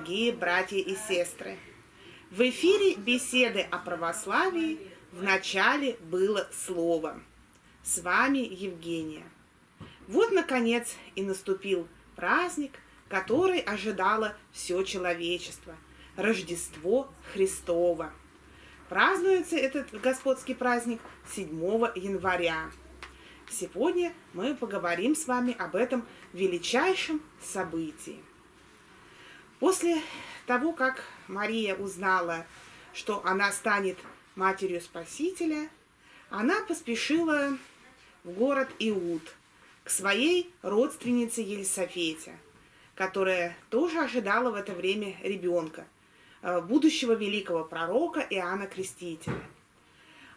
дорогие братья и сестры! В эфире беседы о православии в начале было слово. С вами Евгения. Вот, наконец, и наступил праздник, который ожидало все человечество – Рождество Христово. Празднуется этот господский праздник 7 января. Сегодня мы поговорим с вами об этом величайшем событии. После того, как Мария узнала, что она станет матерью Спасителя, она поспешила в город Иуд к своей родственнице Елисофете, которая тоже ожидала в это время ребенка, э, будущего великого пророка Иоанна Крестителя.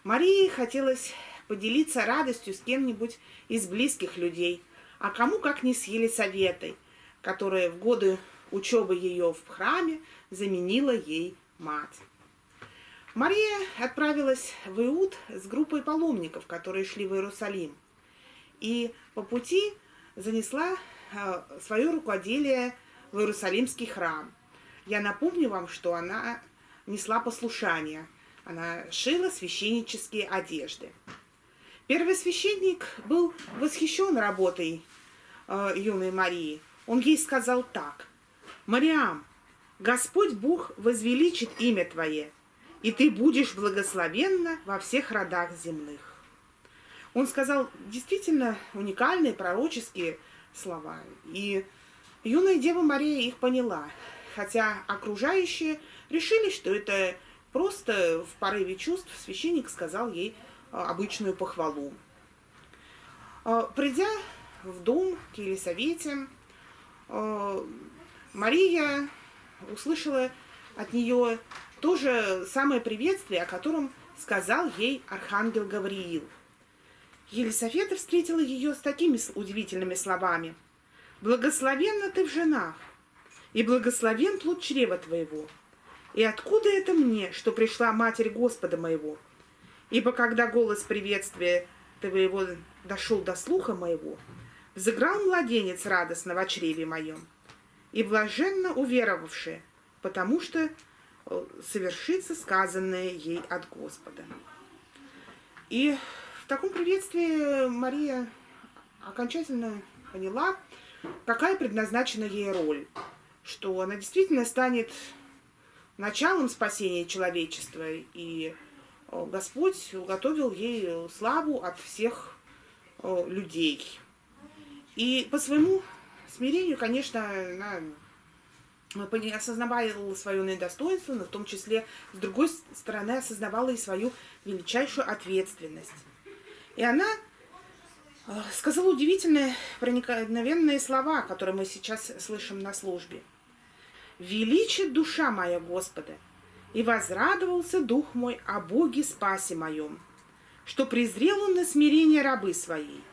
Марии хотелось поделиться радостью с кем-нибудь из близких людей, а кому как не с Елисаветой, которая в годы учебы ее в храме заменила ей мать. Мария отправилась в Иуд с группой паломников, которые шли в Иерусалим. И по пути занесла э, свое рукоделие в Иерусалимский храм. Я напомню вам, что она несла послушание. Она шила священнические одежды. Первый священник был восхищен работой э, юной Марии. Он ей сказал так. «Мариам, Господь Бог возвеличит имя Твое, и ты будешь благословенна во всех родах земных». Он сказал действительно уникальные пророческие слова. И юная Дева Мария их поняла, хотя окружающие решили, что это просто в порыве чувств священник сказал ей а, обычную похвалу. А, придя в дом к Елисавете, а, Мария услышала от нее то же самое приветствие, о котором сказал ей архангел Гавриил. Елисавета встретила ее с такими удивительными словами. «Благословенна ты в женах, и благословен плод чрева твоего. И откуда это мне, что пришла Матерь Господа моего?» Ибо когда голос приветствия твоего дошел до слуха моего, взыграл младенец радостно в чреве моем, и блаженно уверовавшие, потому что э, совершится сказанное ей от Господа. И в таком приветствии Мария окончательно поняла, какая предназначена ей роль, что она действительно станет началом спасения человечества и Господь уготовил ей славу от всех людей. И по своему смирению, конечно, она осознавала свое недостоинство, но в том числе, с другой стороны, осознавала и свою величайшую ответственность. И она сказала удивительные, проникновенные слова, которые мы сейчас слышим на службе. «Величит душа моя Господа, и возрадовался дух мой о Боге спасе моем, что презрел он на смирение рабы своей,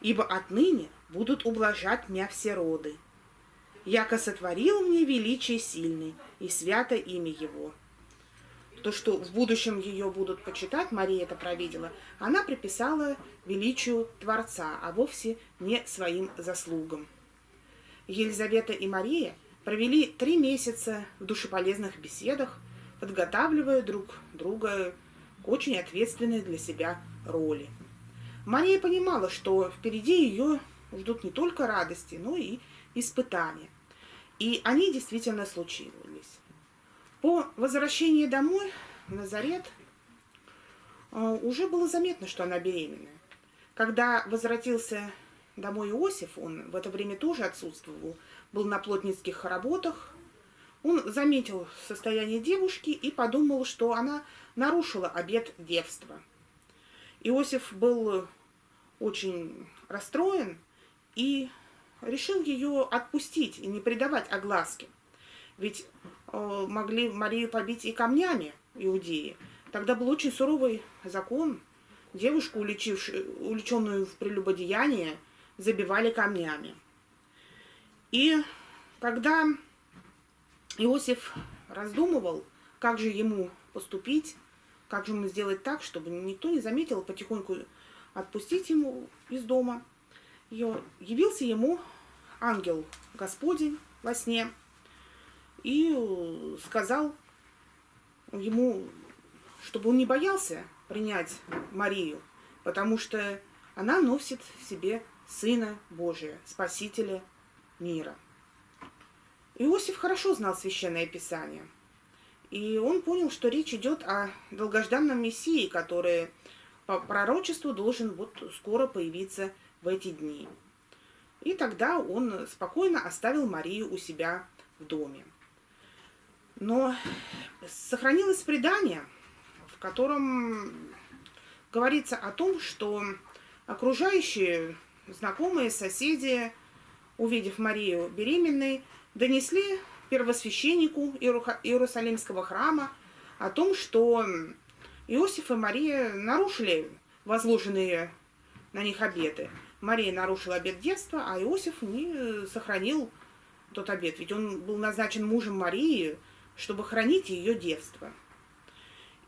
ибо отныне будут ублажать меня все роды. Яко сотворил мне величие сильный, и свято имя его. То, что в будущем ее будут почитать, Мария это провидела, она приписала величию Творца, а вовсе не своим заслугам. Елизавета и Мария провели три месяца в душеполезных беседах, подготавливая друг друга к очень ответственной для себя роли. Мария понимала, что впереди ее ждут не только радости, но и испытания. И они действительно случились. По возвращении домой в Назарет э, уже было заметно, что она беременна. Когда возвратился домой Иосиф, он в это время тоже отсутствовал, был на плотницких работах, он заметил состояние девушки и подумал, что она нарушила обет девства. Иосиф был очень расстроен и решил ее отпустить и не предавать огласке. Ведь э, могли Марию побить и камнями иудеи. Тогда был очень суровый закон. Девушку, увлеченную в прелюбодеяние, забивали камнями. И когда Иосиф раздумывал, как же ему поступить, как же ему сделать так, чтобы никто не заметил, потихоньку отпустить ему из дома. Ее, явился ему ангел Господень во сне, и сказал ему, чтобы он не боялся принять Марию, потому что она носит в себе Сына Божия, Спасителя мира. Иосиф хорошо знал Священное Писание, и он понял, что речь идет о долгожданном Мессии, который по пророчеству должен вот скоро появиться в эти дни. И тогда он спокойно оставил Марию у себя в доме. Но сохранилось предание, в котором говорится о том, что окружающие, знакомые, соседи, увидев Марию беременной, донесли первосвященнику Иерусалимского храма о том, что Иосиф и Мария нарушили возложенные на них обеты. Мария нарушила обет детства, а Иосиф не сохранил тот обет, ведь он был назначен мужем Марии, чтобы хранить ее девство.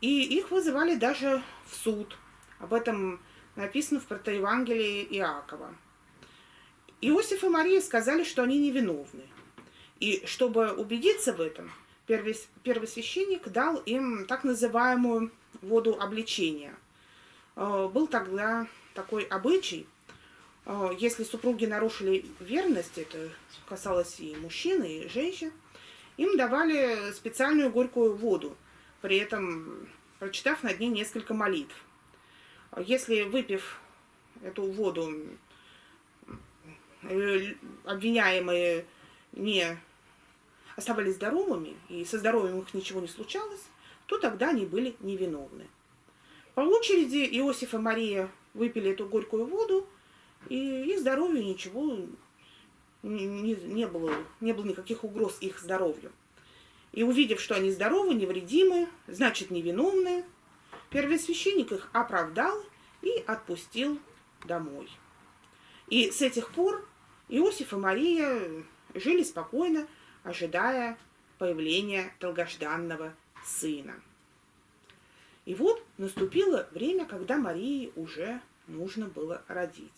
И их вызывали даже в суд. Об этом написано в протоевангелии Иакова. Иосиф и Мария сказали, что они невиновны. И чтобы убедиться в этом, первосвященник дал им так называемую воду обличения. Э, был тогда такой обычай, э, если супруги нарушили верность, это касалось и мужчин, и женщин, им давали специальную горькую воду, при этом прочитав над ней несколько молитв. Если выпив эту воду, э, обвиняемые не оставались здоровыми, и со здоровьем их ничего не случалось, то тогда они были невиновны. По очереди Иосиф и Мария выпили эту горькую воду, и их здоровью ничего не, не, было, не было никаких угроз их здоровью. И увидев, что они здоровы, невредимы, значит невиновны, первосвященник их оправдал и отпустил домой. И с этих пор Иосиф и Мария жили спокойно, ожидая появления долгожданного сына. И вот наступило время, когда Марии уже нужно было родить.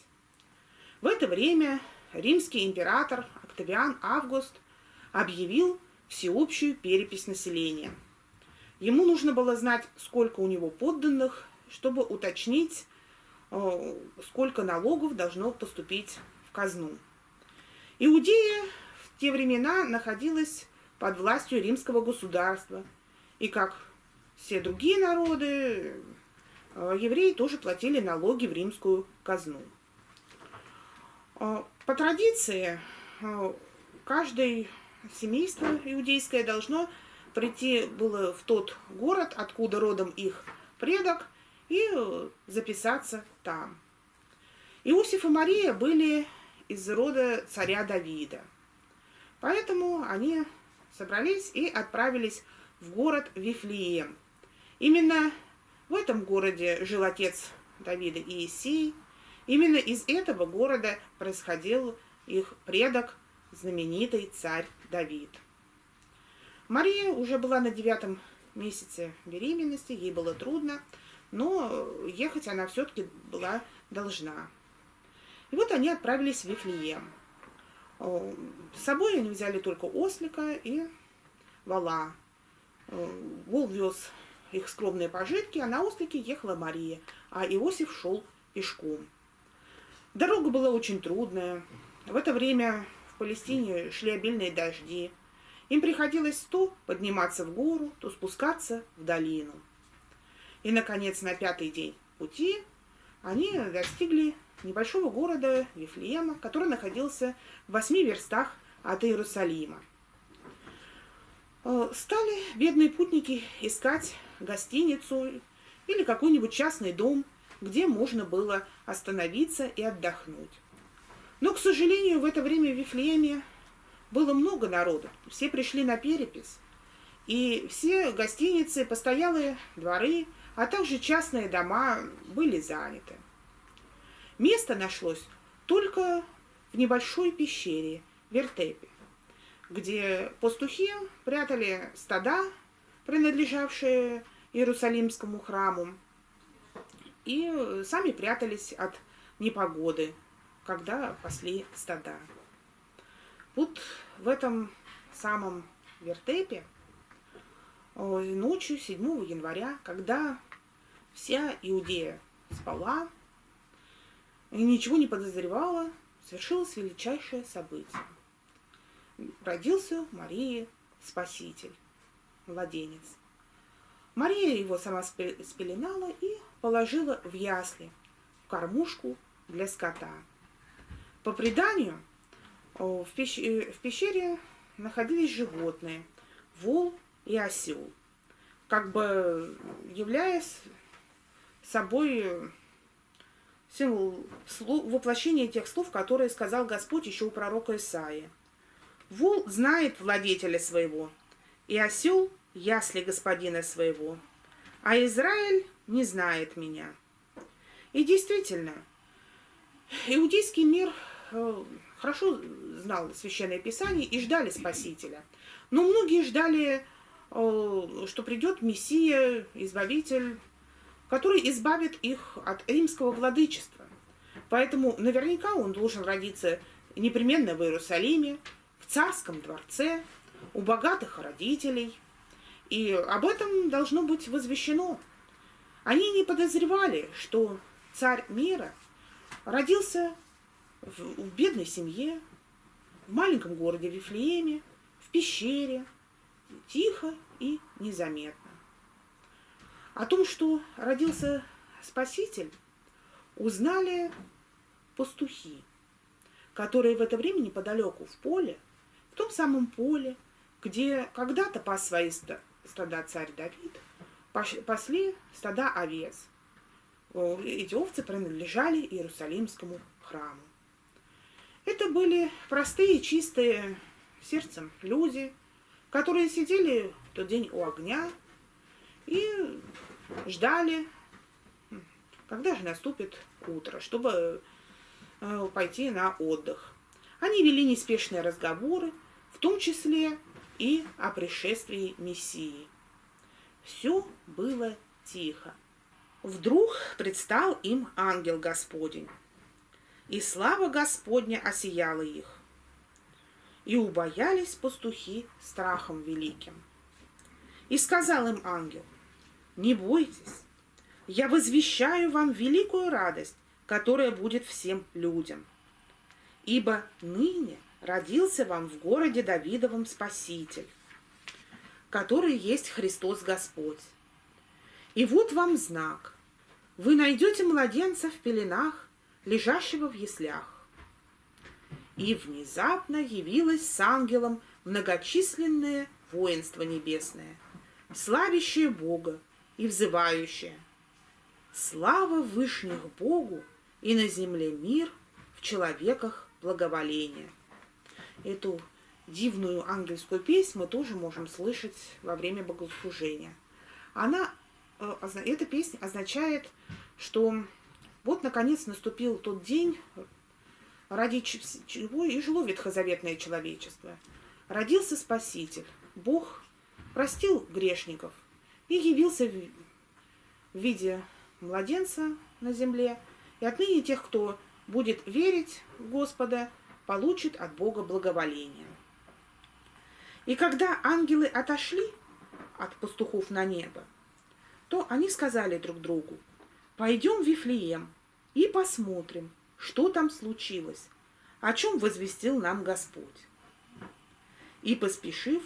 В это время римский император Октавиан Август объявил всеобщую перепись населения. Ему нужно было знать, сколько у него подданных, чтобы уточнить, э, сколько налогов должно поступить в казну. Иудея в те времена находилась под властью римского государства. И как все другие народы, евреи тоже платили налоги в римскую казну. Э, по традиции, э, каждое семейство иудейское должно прийти было в тот город, откуда родом их предок, и записаться там. Иосиф и Мария были из рода царя Давида. Поэтому они собрались и отправились в город Вифлеем. Именно в этом городе жил отец Давида Иисей. Именно из этого города происходил их предок, знаменитый царь Давид. Мария уже была на девятом месяце беременности, ей было трудно, но ехать она все-таки была должна. И вот они отправились в Вифлеем. С собой они взяли только ослика и вала. Вол вез их скромные пожитки, а на ослике ехала Мария, а Иосиф шел пешком. Дорога была очень трудная. В это время в Палестине шли обильные дожди. Им приходилось то подниматься в гору, то спускаться в долину. И, наконец, на пятый день пути они достигли небольшого города Вифлеема, который находился в восьми верстах от Иерусалима. Э, стали бедные путники искать гостиницу или какой-нибудь частный дом, где можно было остановиться и отдохнуть. Но, к сожалению, в это время в Вифлееме было много народу, все пришли на перепись, и все гостиницы, постоялые дворы, а также частные дома были заняты. Место нашлось только в небольшой пещере Вертепе, где пастухи прятали стада, принадлежавшие Иерусалимскому храму, и сами прятались от непогоды, когда пасли стада. Вот в этом самом вертепе ночью 7 января, когда вся Иудея спала и ничего не подозревала, свершилось величайшее событие. Родился Марии Спаситель, младенец. Мария его сама спеленала и положила в ясли, в кормушку для скота. По преданию, в пещере находились животные – вол и осел, как бы являясь собой символ воплощения тех слов, которые сказал Господь еще у пророка Исаия. Вол знает владетеля своего, и осел – ясли господина своего, а Израиль не знает меня. И действительно, иудейский мир э, хорошо знал Священное Писание и ждали Спасителя. Но многие ждали, э, что придет Мессия, Избавитель, который избавит их от римского владычества. Поэтому наверняка он должен родиться непременно в Иерусалиме, в царском дворце, у богатых родителей. И об этом должно быть возвещено. Они не подозревали, что царь мира родился в, в бедной семье, в маленьком городе Вифлееме, в пещере, тихо и незаметно. О том, что родился Спаситель, узнали пастухи, которые в это время неподалеку в поле, в том самом поле, где когда-то пас свои стада царь Давид, пасли стада овец. Эти овцы принадлежали Иерусалимскому храму. Это были простые, чистые сердцем люди, которые сидели в тот день у огня и ждали, когда же наступит утро, чтобы э, пойти на отдых. Они вели неспешные разговоры, в том числе и о пришествии Мессии. Все было тихо. Вдруг предстал им ангел Господень, и слава Господня осияла их. И убоялись пастухи страхом великим. И сказал им ангел – не бойтесь, я возвещаю вам великую радость, которая будет всем людям. Ибо ныне родился вам в городе Давидовом Спаситель, который есть Христос Господь. И вот вам знак. Вы найдете младенца в пеленах, лежащего в яслях. И внезапно явилось с ангелом многочисленное воинство небесное, славящее Бога и взывающее. Слава Вышних Богу и на земле мир, в человеках благоволение. Эту дивную ангельскую песню мы тоже можем слышать во время богослужения. Она, э, эта песня означает, что вот наконец наступил тот день, ради чего и жило ветхозаветное человечество. Родился Спаситель, Бог простил грешников – и явился в виде младенца на земле. И отныне тех, кто будет верить в Господа, получит от Бога благоволение. И когда ангелы отошли от пастухов на небо, то они сказали друг другу, пойдем в Вифлеем и посмотрим, что там случилось, о чем возвестил нам Господь. И, поспешив,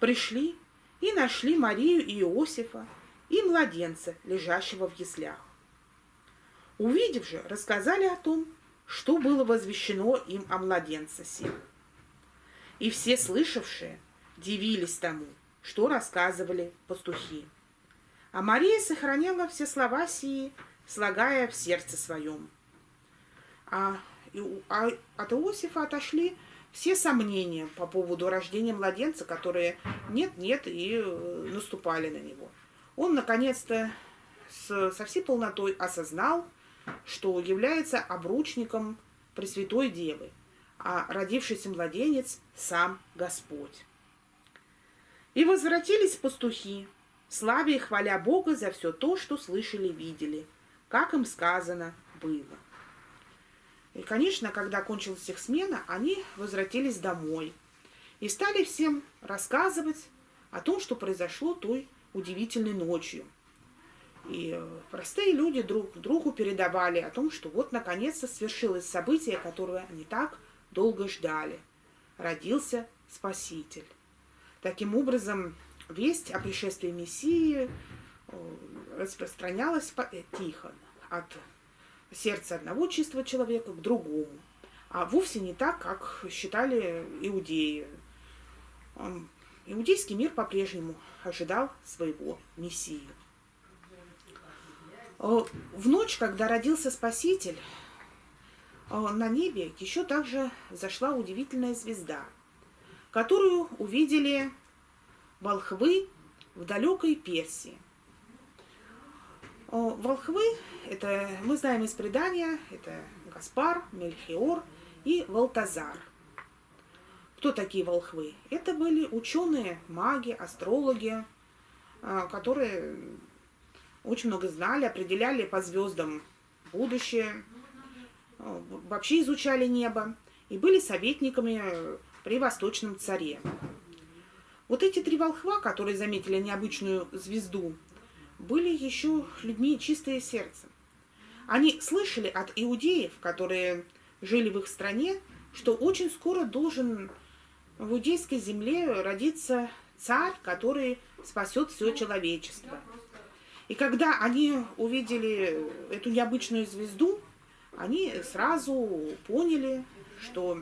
пришли и нашли Марию и Иосифа и младенца, лежащего в яслях. Увидев же, рассказали о том, что было возвещено им о младенце сим. И все слышавшие дивились тому, что рассказывали пастухи. А Мария сохраняла все слова сии, слагая в сердце своем. А, а от Иосифа отошли все сомнения по поводу рождения младенца, которые нет-нет и э, наступали на него. Он наконец-то со всей полнотой осознал, что является обручником Пресвятой Девы, а родившийся младенец – сам Господь. И возвратились пастухи, славя и хваля Бога за все то, что слышали, видели, как им сказано было. И, конечно, когда кончилась их смена, они возвратились домой. и стали всем рассказывать о том, что произошло той удивительной ночью. И э, простые люди друг другу передавали о том, что вот наконец-то свершилось событие, которое они так долго ждали. Родился Спаситель. Таким образом, весть о пришествии Мессии э, распространялась э, тихо от сердца одного чистого человека к другому, а вовсе не так, как считали иудеи. Иудейский мир по-прежнему ожидал своего Мессию. Э, в ночь, когда родился Спаситель, на небе еще также зашла удивительная звезда, которую увидели волхвы в далекой Персии. Волхвы, это мы знаем из предания, это Гаспар, Мельхиор и Валтазар. Кто такие волхвы? Это были ученые, маги, астрологи, которые очень много знали, определяли по звездам будущее, а, вообще изучали небо и были советниками при Восточном царе. Вот эти три волхва, которые заметили необычную звезду, были еще людьми чистые сердцем. Они слышали от иудеев, которые жили в их стране, что очень скоро должен в иудейской земле родиться царь, который спасет все человечество. И когда они увидели эту необычную звезду, они сразу поняли, что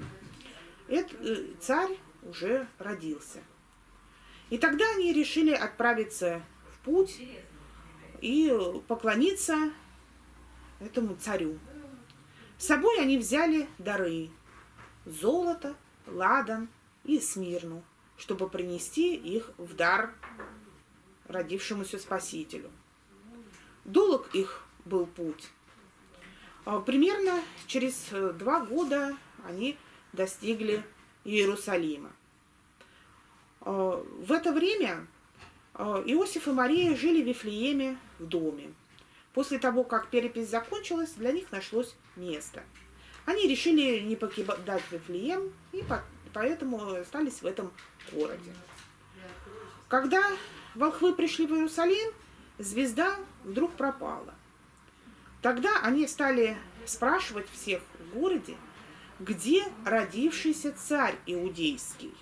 этот э, царь уже родился. И тогда они решили отправиться в путь и поклониться этому царю. С собой они взяли дары – золото, ладан и смирну, чтобы принести их в дар родившемуся Спасителю. Долг их был путь. А примерно через э, два года они достигли Иерусалима. А, в это время а, Иосиф и Мария жили в Вифлееме в доме. После того, как перепись закончилась, для них нашлось место. Они решили не покидать Вифлеем, и поэтому остались в этом городе. Когда волхвы пришли в Иерусалим, звезда вдруг пропала. Тогда они стали спрашивать всех в городе, где родившийся царь иудейский.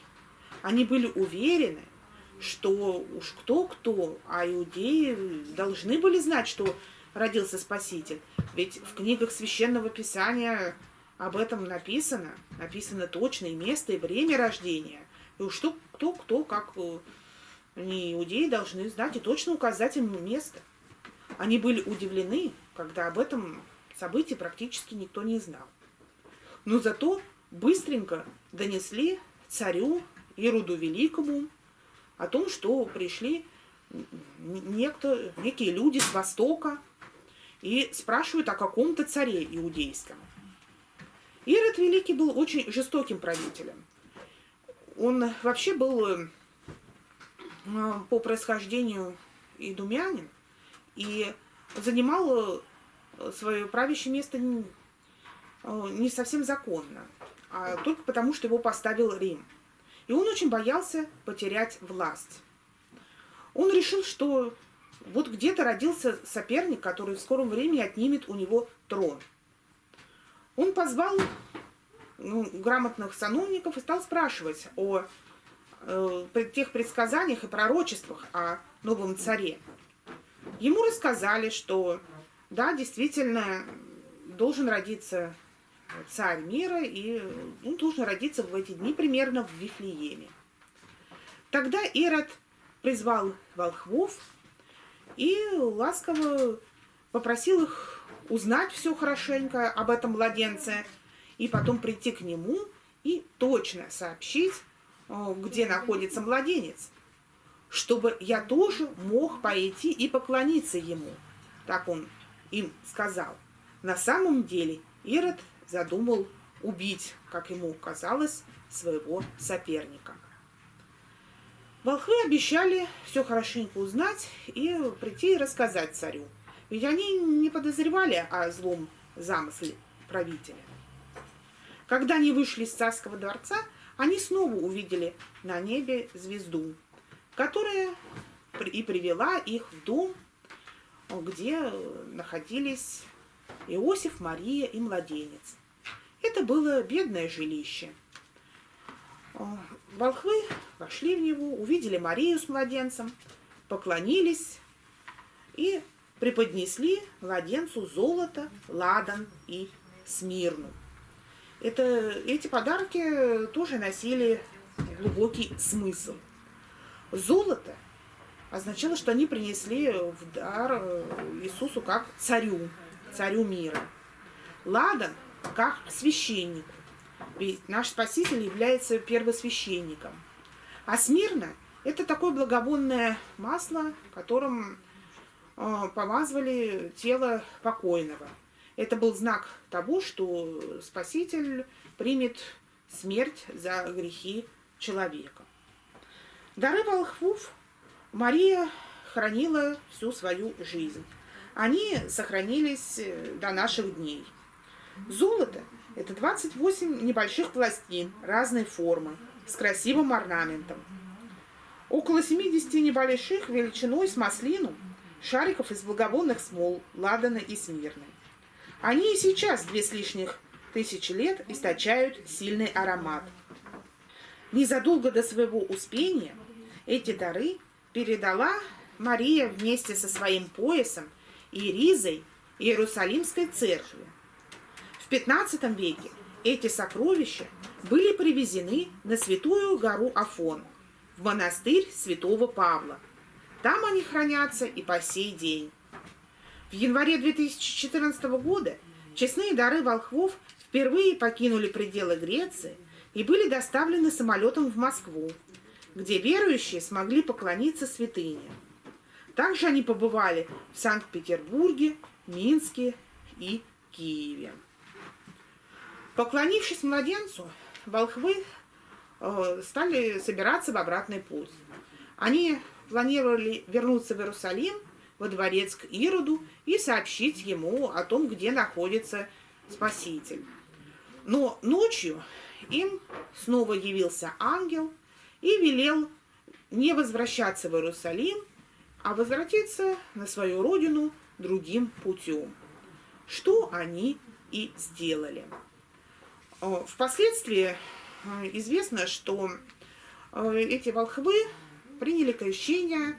Они были уверены, что уж кто-кто, а иудеи должны были знать, что родился Спаситель. Ведь в книгах Священного Писания об этом написано. Написано точное место и время рождения. И уж кто, кто, кто как э, не иудеи должны знать и точно указать им место. Они были удивлены, когда об этом событии практически никто не знал. Но зато быстренько донесли царю Ироду Великому о том, что пришли некто, некие люди с Востока и спрашивают о каком-то царе иудейском. Ирод Великий был очень жестоким правителем. Он вообще был э, по происхождению идумянин и занимал э, свое правящее место э, не совсем законно, а только потому, что его поставил Рим. И он очень боялся потерять власть. Он решил, что вот где-то родился соперник, который в скором времени отнимет у него трон. Он позвал ну, грамотных сановников и стал спрашивать о э, тех предсказаниях и пророчествах о новом царе. Ему рассказали, что да, действительно, должен родиться царь мира, и он должен родиться в эти дни примерно в Вифлееме. Тогда Ирод призвал волхвов и ласково попросил их узнать все хорошенько об этом младенце, и потом прийти к нему и точно сообщить, где находится младенец, чтобы я тоже мог пойти и поклониться ему. Так он им сказал. На самом деле Ирод задумал убить, как ему казалось, своего соперника. Волхвы обещали все хорошенько узнать и прийти и рассказать царю. Ведь они не подозревали о злом замысле правителя. Когда они вышли из царского дворца, они снова увидели на небе звезду, которая и привела их в дом, где находились Иосиф, Мария и младенец. Это было бедное жилище. Волхвы вошли в него, увидели Марию с младенцем, поклонились и преподнесли младенцу золото, ладан и смирну. Это, эти подарки тоже носили глубокий смысл. Золото означало, что они принесли в дар э, Иисусу как царю, царю мира. Ладан как священнику, ведь наш Спаситель является первосвященником. А смирно – это такое благовонное масло, которым э, помазывали тело покойного – это был знак того, что Спаситель примет смерть за грехи человека. Дары волхвов Мария хранила всю свою жизнь. Они сохранились э, до наших дней. Золото – это 28 небольших пластин разной формы с красивым орнаментом. Около 70 небольших величиной с маслину шариков из благовонных смол, ладана и смирны. Они и сейчас две с лишних тысячи лет источают сильный аромат. Незадолго до своего успения эти дары передала Мария вместе со своим поясом и ризой Иерусалимской церкви. В XV веке эти сокровища были привезены на святую гору Афон, в монастырь святого Павла. Там они хранятся и по сей день. В январе 2014 года честные дары волхвов впервые покинули пределы Греции и были доставлены самолетом в Москву, где верующие смогли поклониться святыне. Также они побывали в Санкт-Петербурге, Минске и Киеве. Поклонившись младенцу, волхвы э, стали собираться в обратный путь. Они планировали вернуться в Иерусалим во дворец к Ироду и сообщить ему о том, где находится Спаситель. Но ночью им снова явился ангел и велел не возвращаться в Иерусалим, а возвратиться на свою родину другим путем. Что они и сделали. Э, впоследствии э, известно, что э, эти волхвы приняли крещение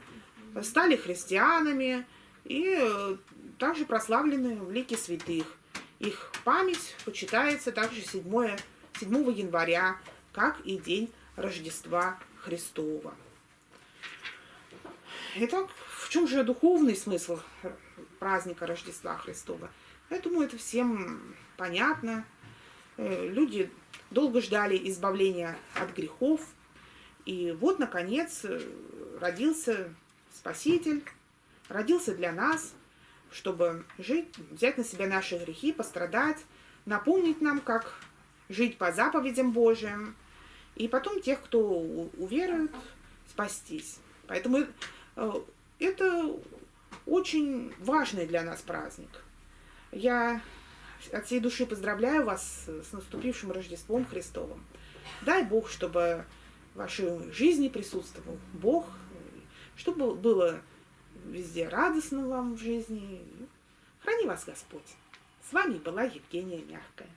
стали христианами и э, также прославлены в лике святых. Их память почитается также 7, 7 января, как и день Рождества Христова. Итак, в чем же духовный смысл праздника Рождества Христова? Я думаю, это всем понятно. Э, люди долго ждали избавления от грехов. И вот, наконец, э, родился Спаситель родился для нас, чтобы жить, взять на себя наши грехи, пострадать, напомнить нам, как жить по заповедям Божьим, и потом тех, кто уверует, спастись. Поэтому э, это очень важный для нас праздник. Я от всей души поздравляю вас с наступившим Рождеством Христовым. Дай Бог, чтобы в вашей жизни присутствовал Бог, чтобы было везде радостно вам в жизни. Храни вас Господь. С вами была Евгения Мягкая.